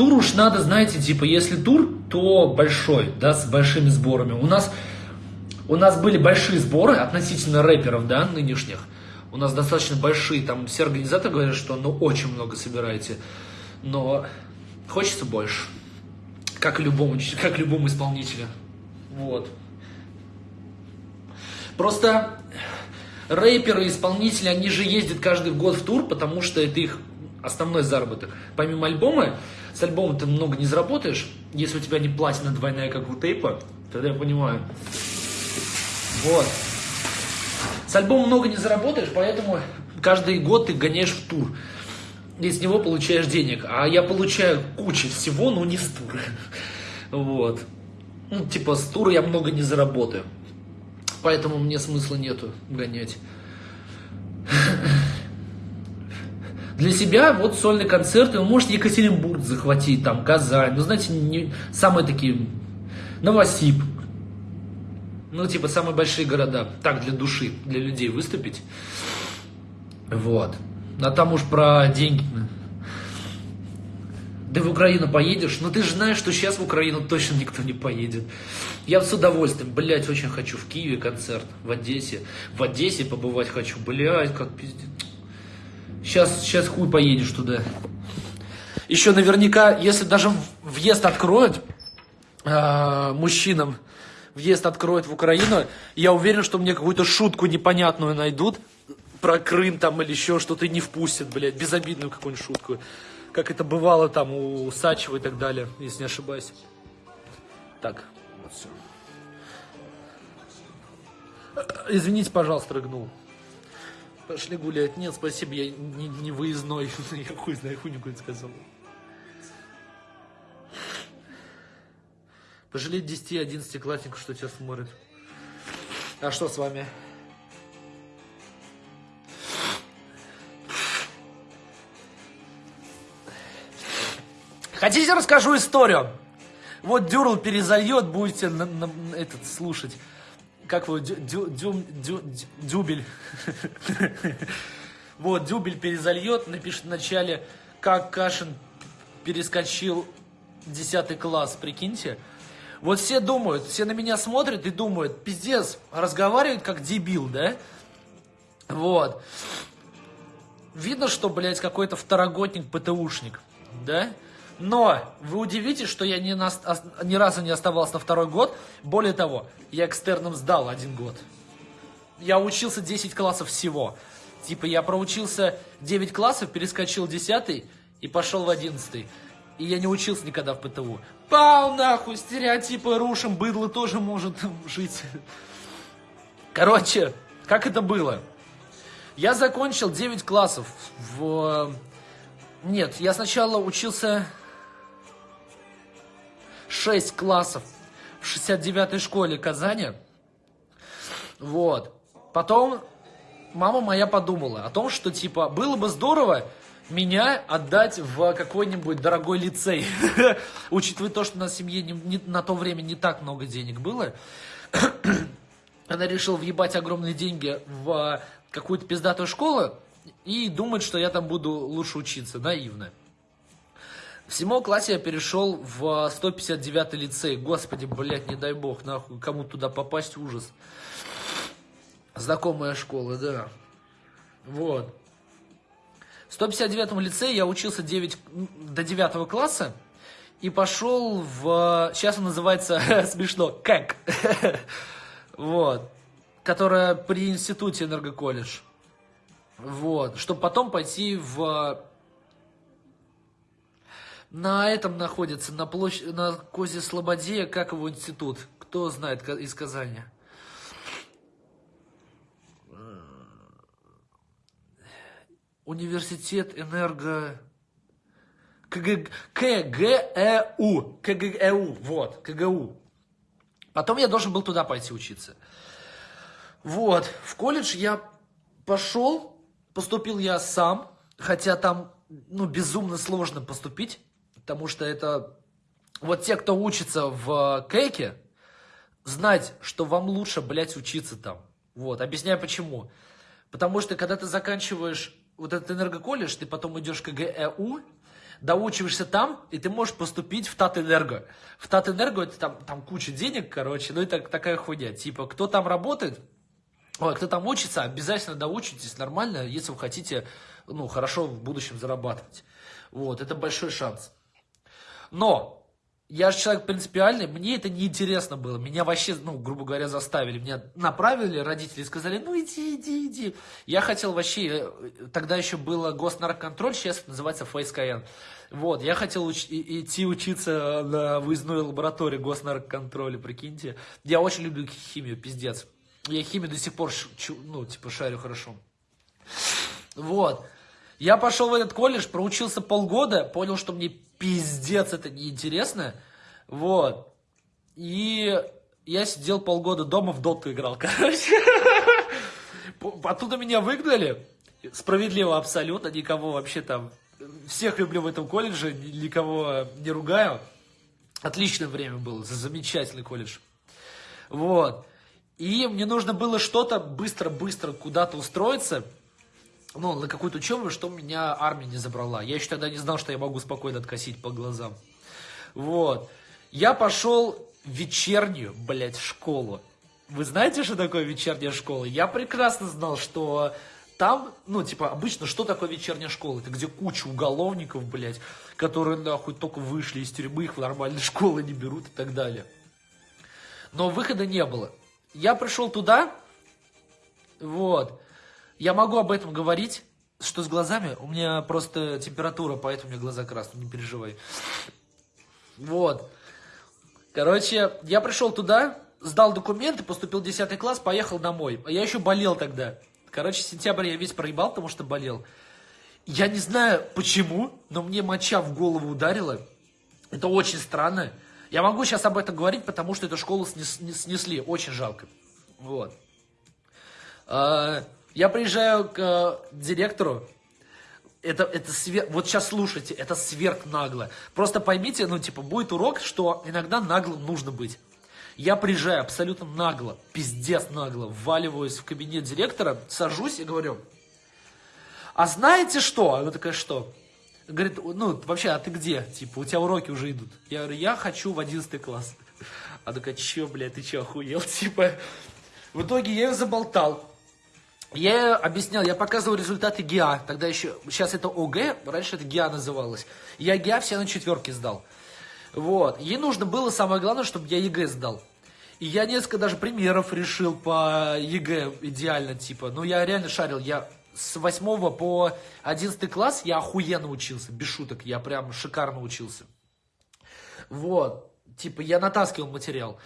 Тур уж надо, знаете, типа, если тур, то большой, да, с большими сборами. У нас, у нас были большие сборы относительно рэперов, да, нынешних у нас достаточно большие, там все организаторы говорят, что ну очень много собираете, но хочется больше, как любому, как любому исполнителю. Вот. Просто рэперы, исполнители, они же ездят каждый год в тур, потому что это их основной заработок. Помимо альбома, с альбомом ты много не заработаешь, если у тебя не платина двойная, как у тейпа, тогда я понимаю. Вот. С альбомом много не заработаешь, поэтому каждый год ты гоняешь в тур. И с него получаешь денег. А я получаю кучу всего, но не с тура. Вот. Ну, типа, с тура я много не заработаю. Поэтому мне смысла нету гонять. Для себя вот сольный концерт, вы можете Екатеринбург захватить, там, Казань, ну, знаете, не, самые такие, Новосиб, ну, типа, самые большие города. Так, для души, для людей выступить. Вот. А там уж про деньги. Да в Украину поедешь? Ну ты же знаешь, что сейчас в Украину точно никто не поедет. Я с удовольствием, блядь, очень хочу в Киеве концерт, в Одессе. В Одессе побывать хочу, блядь, как пиздец. Сейчас, сейчас хуй поедешь туда. Еще наверняка, если даже въезд откроют э, мужчинам, въезд откроют в Украину, я уверен, что мне какую-то шутку непонятную найдут про Крым там или еще что-то не впустят, блядь, безобидную какую-нибудь шутку. Как это бывало там у Сачева и так далее, если не ошибаюсь. Так, вот все. Извините, пожалуйста, рыгнул. Пошли гулять. Нет, спасибо, я не, не выездной. Я хуй знаю, хуйню какую-то сказал. Пожалеть 10-11 классников, что тебя смотрят. А что с вами? Хотите, расскажу историю? Вот Дюрл перезальет, будете на, на, этот слушать. Как вы, дю, дю, дю, дю, дюбель. Вот, дюбель перезальет, напишет в начале, как Кашин перескочил 10 класс, прикиньте. Вот все думают, все на меня смотрят и думают, пиздец, разговаривает как дебил, да? Вот. Видно, что, блядь, какой-то второгодник, ПТУшник, да? Но вы удивитесь, что я ни, на, ни разу не оставался на второй год. Более того, я экстерном сдал один год. Я учился 10 классов всего. Типа я проучился 9 классов, перескочил 10 и пошел в 11. И я не учился никогда в ПТУ. Пау нахуй, стереотипы рушим, быдло тоже может жить. Короче, как это было? Я закончил 9 классов в... Нет, я сначала учился 6 классов в 69-й школе Казани. Вот. Потом мама моя подумала о том, что, типа, было бы здорово, меня отдать в какой-нибудь дорогой лицей. Учитывая то, что на семье не, не, на то время не так много денег было, она решила въебать огромные деньги в какую-то пиздатую школу и думает, что я там буду лучше учиться. Наивно. В седьмом классе я перешел в 159 лицей. Господи, блядь, не дай бог, нахуй, кому туда попасть, ужас. Знакомая школа, да. Вот. В 159-м лицее я учился 9, до 9 класса. и пошел в... Сейчас он называется смешно, как. вот. Которая при институте энергоколледж. Вот. Чтобы потом пойти в... На этом находится, на, площадь, на Козе Слободе, как его институт. Кто знает из Казани? Университет энерго... КГ... КГЭУ. КГЭУ. Вот, КГУ. Потом я должен был туда пойти учиться. Вот, в колледж я пошел, поступил я сам, хотя там, ну, безумно сложно поступить, потому что это, вот те, кто учится в Кейке, знать, что вам лучше, блядь, учиться там. Вот, объясняю почему. Потому что, когда ты заканчиваешь вот этот энергоколледж, ты потом идешь к ГЭУ, доучиваешься там, и ты можешь поступить в Татэнерго. В Татэнерго это там, там куча денег, короче, ну и так, такая хуйня. Типа, кто там работает, ой, кто там учится, обязательно доучитесь нормально, если вы хотите, ну, хорошо в будущем зарабатывать. Вот, это большой шанс. Но, я же человек принципиальный, мне это не интересно было. Меня вообще, ну, грубо говоря, заставили. Меня направили родители и сказали, ну иди, иди, иди. Я хотел вообще, э, тогда еще было госнарконтроль, сейчас это называется ФСКН. Вот, я хотел уч идти учиться на выездной лаборатории госнарконтроля, прикиньте. Я очень люблю химию, пиздец. Я химию до сих пор, ну, типа, шарю хорошо. Вот. Я пошел в этот колледж, проучился полгода, понял, что мне пиздец это неинтересно. Вот. И я сидел полгода дома в доту играл, короче. Оттуда меня выгнали. Справедливо абсолютно, никого вообще там... Всех люблю в этом колледже, никого не ругаю. Отличное время было, замечательный колледж. Вот. И мне нужно было что-то быстро-быстро куда-то устроиться ну, на какую-то учебу, что меня армия не забрала. Я еще тогда не знал, что я могу спокойно откосить по глазам. Вот. Я пошел в вечернюю, блядь, школу. Вы знаете, что такое вечерняя школа? Я прекрасно знал, что там, ну, типа, обычно, что такое вечерняя школа? Это где куча уголовников, блядь, которые, нахуй, только вышли из тюрьмы, их в нормальные школы не берут и так далее. Но выхода не было. Я пришел туда, вот, я могу об этом говорить, что с глазами, у меня просто температура, поэтому у меня глаза красные, не переживай. Вот. Короче, я пришел туда, сдал документы, поступил в 10 класс, поехал домой. А я еще болел тогда. Короче, сентябрь я весь проебал, потому что болел. Я не знаю почему, но мне моча в голову ударила. Это очень странно. Я могу сейчас об этом говорить, потому что эту школу снес, снесли. Очень жалко. Вот. А, я приезжаю к э, директору, это, это свер... вот сейчас слушайте, это сверх нагло. Просто поймите, ну, типа, будет урок, что иногда наглым нужно быть. Я приезжаю абсолютно нагло, пиздец нагло, вваливаюсь в кабинет директора, сажусь и говорю, а знаете что? Она такая, что? Говорит, ну, вообще, а ты где? Типа, у тебя уроки уже идут. Я говорю, я хочу в 11 класс. Она такая, че, блядь, ты че, охуел? Типа, в итоге я ее заболтал. Я объяснял, я показывал результаты ГИА, тогда еще, сейчас это ОГЭ, раньше это ГИА называлось. Я ГИА все на четверке сдал. Вот, ей нужно было, самое главное, чтобы я ЕГЭ сдал. И я несколько даже примеров решил по ЕГЭ идеально, типа, ну я реально шарил, я с 8 по 11 класс я охуенно учился, без шуток, я прям шикарно учился. Вот, типа, я натаскивал материал.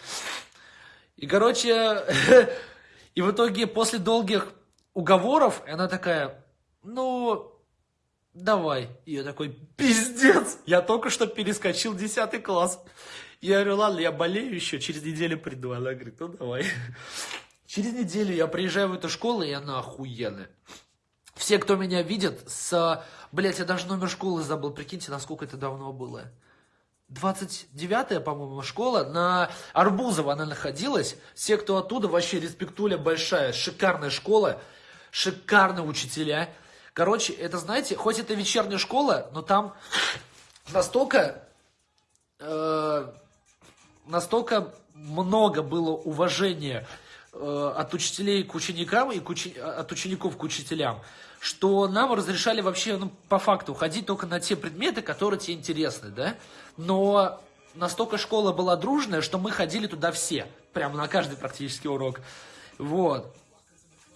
И, короче, и в итоге после долгих уговоров, и она такая, ну, давай. И я такой, пиздец, я только что перескочил 10 класс. Я говорю, ладно, я болею еще, через неделю приду. Она говорит, ну давай. Через неделю я приезжаю в эту школу, и она охуенная. Все, кто меня видит, с... Блять, я даже номер школы забыл, прикиньте, насколько это давно было. 29-я, по-моему, школа, на Арбузово она находилась. Все, кто оттуда, вообще респектуля большая, шикарная школа шикарные учителя. Короче, это, знаете, хоть это вечерняя школа, но там настолько, э, настолько много было уважения э, от учителей к ученикам и к учи... от учеников к учителям, что нам разрешали вообще, ну, по факту, ходить только на те предметы, которые тебе интересны, да? Но настолько школа была дружная, что мы ходили туда все, прямо на каждый практически урок. Вот.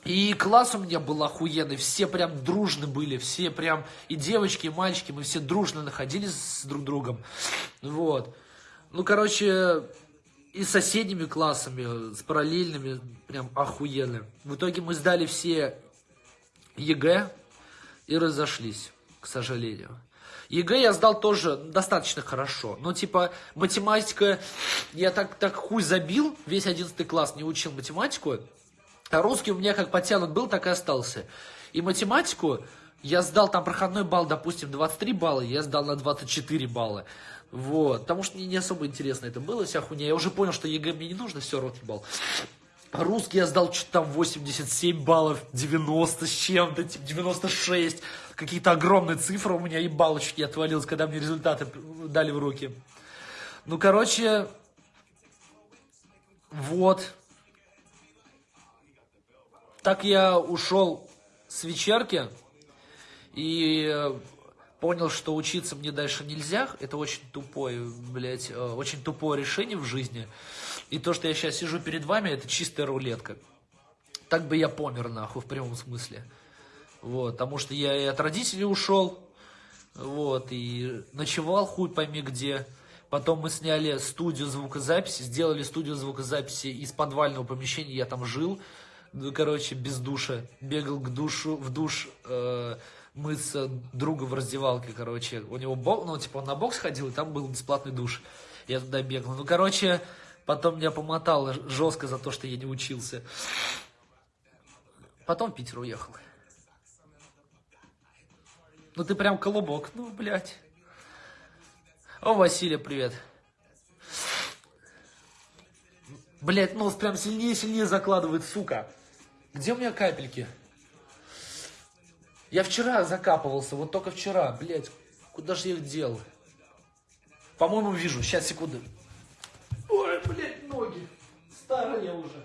И класс у меня был охуенный, все прям дружны были, все прям, и девочки, и мальчики, мы все дружно находились с друг другом. Вот. Ну, короче, и с соседними классами, с параллельными, прям охуенно. В итоге мы сдали все ЕГЭ и разошлись, к сожалению. ЕГЭ я сдал тоже достаточно хорошо. Но, типа, математика... Я так, так хуй забил, весь 11 класс не учил математику. А русский у меня как подтянут был, так и остался. И математику я сдал там проходной балл, допустим, 23 балла, я сдал на 24 балла. Вот, потому что мне не особо интересно это было, вся хуйня. Я уже понял, что ЕГЭ мне не нужно, все, рот ебал. Русский я сдал что-то там 87 баллов, 90 с чем-то, типа 96. Какие-то огромные цифры у меня и балл чуть не отвалился, когда мне результаты дали в руки. Ну, короче, вот. Так я ушел с вечерки и понял, что учиться мне дальше нельзя. Это очень тупое, блядь, э, очень тупое решение в жизни. И то, что я сейчас сижу перед вами, это чистая рулетка. Так бы я помер, нахуй, в прямом смысле. Вот, потому что я и от родителей ушел, вот, и ночевал хуй пойми где. Потом мы сняли студию звукозаписи, сделали студию звукозаписи из подвального помещения, я там жил, короче, без душа. Бегал к душу, в душ, э, мыться друга в раздевалке, короче. У него бокс, ну, типа, он на бокс ходил, и там был бесплатный душ. Я туда бегал. Ну, короче, потом меня помотало жестко за то, что я не учился. Потом в Питер уехал. Ну, ты прям колобок. Ну, блядь. О, Василия, привет. Блять, нос прям сильнее-сильнее закладывает, сука. Где у меня капельки? Я вчера закапывался, вот только вчера, блядь. Куда же я их дел? По-моему, вижу. Сейчас, секунду. Ой, блядь, ноги. Старые уже.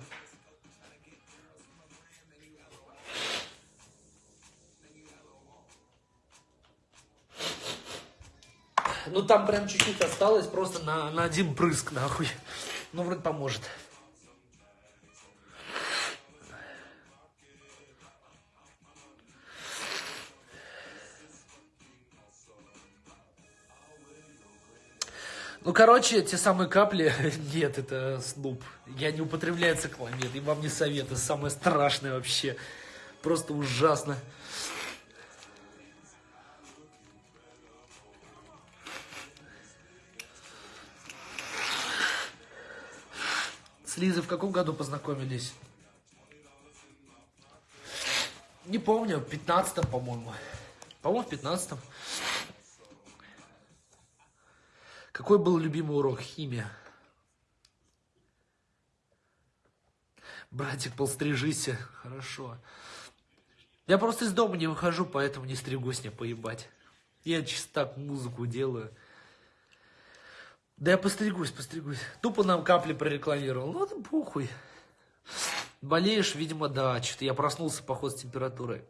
Ну там прям чуть-чуть осталось, просто на, на один прыск, нахуй. Ну, вроде поможет. Ну, короче, те самые капли, нет, это снуп. Я не употребляю цикламид, и вам не советую, самое страшное вообще. Просто ужасно. С Лизой в каком году познакомились? Не помню, в 15 по-моему. По-моему, в 15 -м. Какой был любимый урок? Химия. Братик, полстрижись. Хорошо. Я просто из дома не выхожу, поэтому не стригусь мне поебать. Я чисто так музыку делаю. Да я постригусь, постригусь. Тупо нам капли прорекламировал. Ну, это похуй. Болеешь, видимо, да. Что-то я проснулся, поход, с температурой.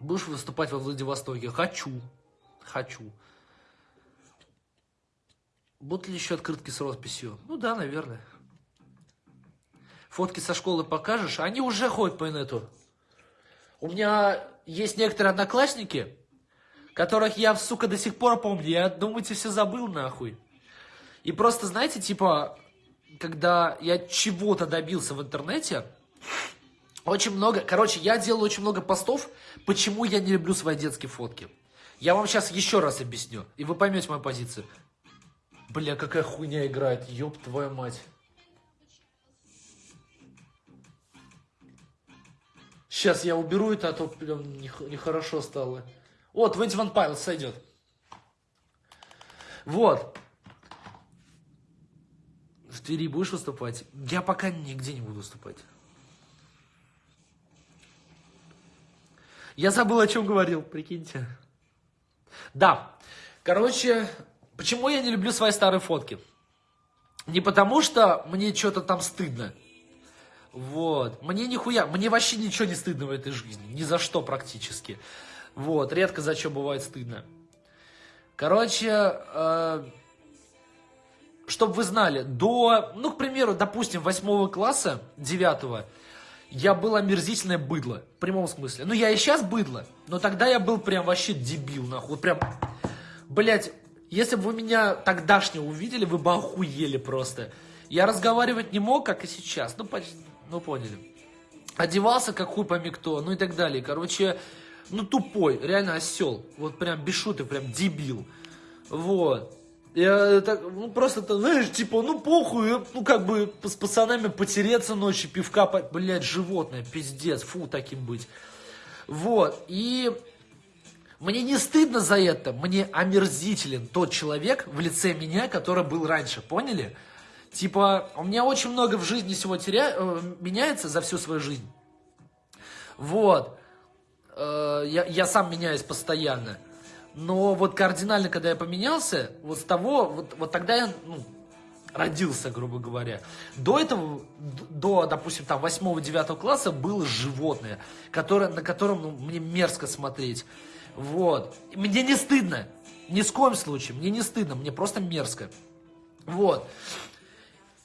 Будешь выступать во Владивостоке? Хочу. Хочу. Будут ли еще открытки с росписью? Ну да, наверное. Фотки со школы покажешь? Они уже ходят по инету. У меня есть некоторые одноклассники, которых я, сука, до сих пор помню. Я, думаете, все забыл нахуй. И просто, знаете, типа, когда я чего-то добился в интернете, очень много, короче, я делаю очень много постов, почему я не люблю свои детские фотки. Я вам сейчас еще раз объясню, и вы поймете мою позицию. Бля, какая хуйня играет, ёб твою мать. Сейчас я уберу это, а то прям нехорошо стало. Вот, 21 Pilots сойдет. Вот. В Твери будешь выступать? Я пока нигде не буду выступать. Я забыл, о чем говорил, прикиньте. Да, короче, Почему я не люблю свои старые фотки? Не потому, что мне что-то там стыдно, Вот. Мне нихуя, мне вообще ничего не стыдно в этой жизни. Ни за что практически. Вот. Редко за что бывает стыдно. Короче, э, чтобы вы знали, до, ну, к примеру, допустим, восьмого класса, девятого, я был омерзительное быдло, в прямом смысле. Ну, я и сейчас быдло, но тогда я был прям вообще дебил, нахуй. Прям, блять, если бы вы меня тогдашнего увидели, вы бы охуели просто. Я разговаривать не мог, как и сейчас. Ну, почти, ну, поняли. Одевался, как хуй пойми кто, ну и так далее. Короче, ну, тупой, реально осел. Вот прям без шуты, прям дебил. Вот. Я так, ну просто, знаешь, типа, ну похуй, ну как бы с пацанами потереться ночью, пивка, блядь, животное, пиздец, фу, таким быть. Вот, и мне не стыдно за это, мне омерзителен тот человек в лице меня, который был раньше, поняли? Типа, у меня очень много в жизни всего теря... Э, меняется за всю свою жизнь. Вот. Э, я, я сам меняюсь постоянно. Но вот кардинально, когда я поменялся, вот с того, вот, вот тогда я, ну, родился, грубо говоря. До этого, до, допустим, там 8-9 класса было животное, которое, на котором ну, мне мерзко смотреть. Вот. Мне не стыдно. Ни с коем случае. Мне не стыдно. Мне просто мерзко. Вот.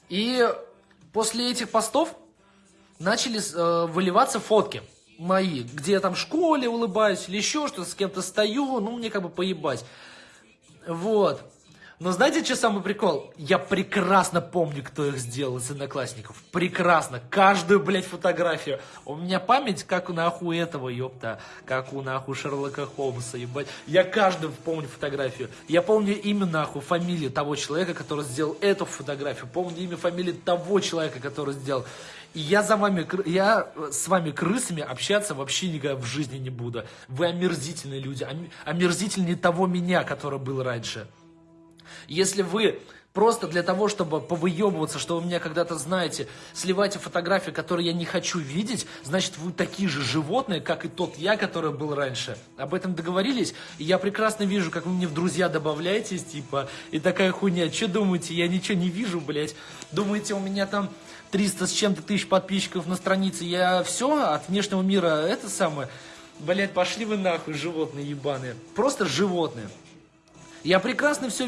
И после этих постов начали э, выливаться фотки мои, где я там в школе улыбаюсь или еще что-то, с кем-то стою, ну, мне как бы поебать. Вот. Но знаете, что самый прикол? Я прекрасно помню, кто их сделал из одноклассников. Прекрасно. Каждую, блядь, фотографию. У меня память, как у нахуй этого, ёпта. Как у нахуй Шерлока Холмса, ебать. Я каждую помню фотографию. Я помню имя, нахуй, фамилию того человека, который сделал эту фотографию. Помню имя, фамилию того человека, который сделал. И я за вами, я с вами крысами общаться вообще никогда в жизни не буду. Вы омерзительные люди, омерзительнее того меня, который был раньше. Если вы просто для того, чтобы повыебываться, что вы меня когда-то знаете, сливаете фотографии, которые я не хочу видеть, значит, вы такие же животные, как и тот я, который был раньше. Об этом договорились? И я прекрасно вижу, как вы мне в друзья добавляетесь, типа, и такая хуйня. Что думаете, я ничего не вижу, блядь? Думаете, у меня там 300 с чем-то тысяч подписчиков на странице, я все от внешнего мира, это самое... Блять, пошли вы нахуй, животные ебаные. Просто животные. Я прекрасно все